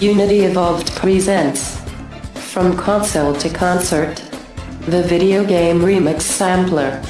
Unity Evolved presents From Console to Concert The Video Game Remix Sampler.